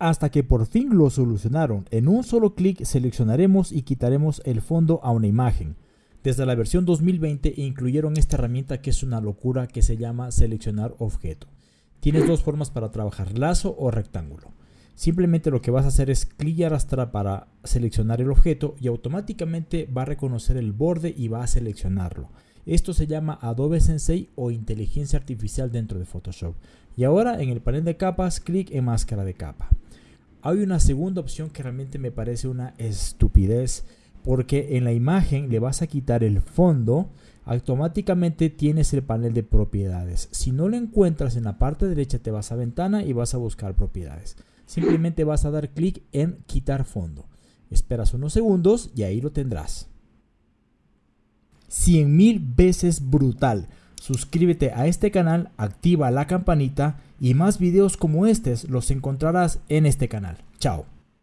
hasta que por fin lo solucionaron. En un solo clic seleccionaremos y quitaremos el fondo a una imagen. Desde la versión 2020 incluyeron esta herramienta que es una locura que se llama seleccionar objeto. Tienes dos formas para trabajar, lazo o rectángulo. Simplemente lo que vas a hacer es clic y arrastrar para seleccionar el objeto y automáticamente va a reconocer el borde y va a seleccionarlo. Esto se llama Adobe Sensei o inteligencia artificial dentro de Photoshop. Y ahora en el panel de capas, clic en máscara de capa. Hay una segunda opción que realmente me parece una estupidez porque en la imagen le vas a quitar el fondo automáticamente tienes el panel de propiedades. Si no lo encuentras en la parte derecha te vas a ventana y vas a buscar propiedades. Simplemente vas a dar clic en quitar fondo. Esperas unos segundos y ahí lo tendrás. 100 mil veces brutal. Suscríbete a este canal, activa la campanita y más videos como estos los encontrarás en este canal. Chao.